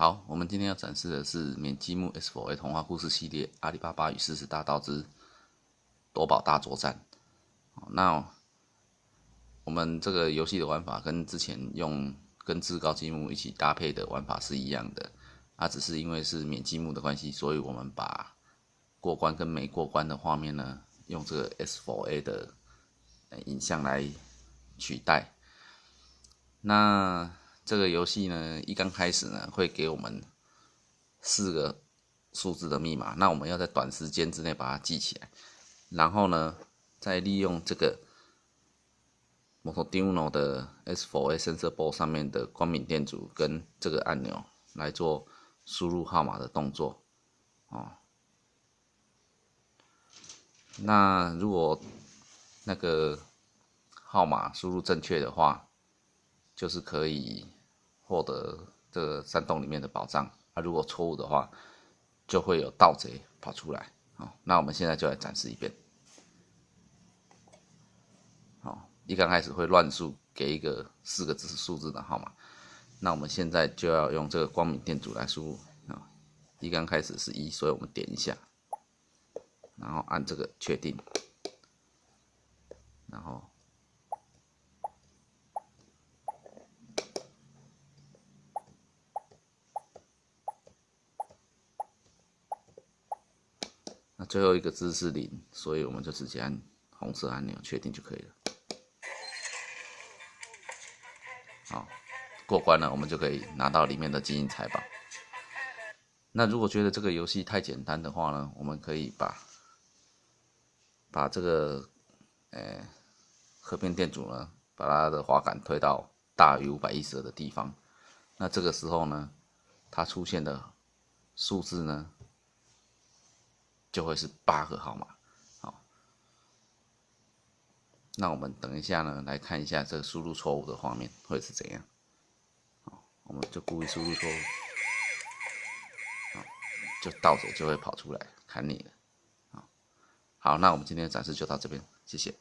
好，我们今天要展示的是免积木 S4A 童话故事系列《阿里巴巴与四十大盗之夺宝大作战》。那我们这个游戏的玩法跟之前用跟至高积木一起搭配的玩法是一样的，啊，只是因为是免积木的关系，所以我们把过关跟没过关的画面呢，用这个 S4A 的影像来取代。那这个游戏呢，一刚开始呢，会给我们四个数字的密码，那我们要在短时间之内把它记起来，然后呢，再利用这个 Motordino 的 S4A Sensor Board 上面的光敏电阻跟这个按钮来做输入号码的动作，哦。那如果那个号码输入正确的话，就是可以。获得这个山洞里面的宝藏，啊，如果错误的话，就会有盗贼跑出来。好，那我们现在就来展示一遍。好，一刚开始会乱数给一个四个字数字的号码，那我们现在就要用这个光明电阻来输入。啊，一刚开始是一，所以我们点一下，然后按这个确定，然后。那最后一个字是零，所以我们就直接按红色按钮确定就可以了。好，过关了，我们就可以拿到里面的金银财宝。那如果觉得这个游戏太简单的话呢，我们可以把把这个呃和平店主呢，把他的滑杆推到大于五百一十的地方。那这个时候呢，它出现的数字呢？就会是八个号码，好，那我们等一下呢，来看一下这个输入错误的画面会是怎样，好，我们就故意输入错误，就盗贼就会跑出来砍你了，好，那我们今天的展示就到这边，谢谢。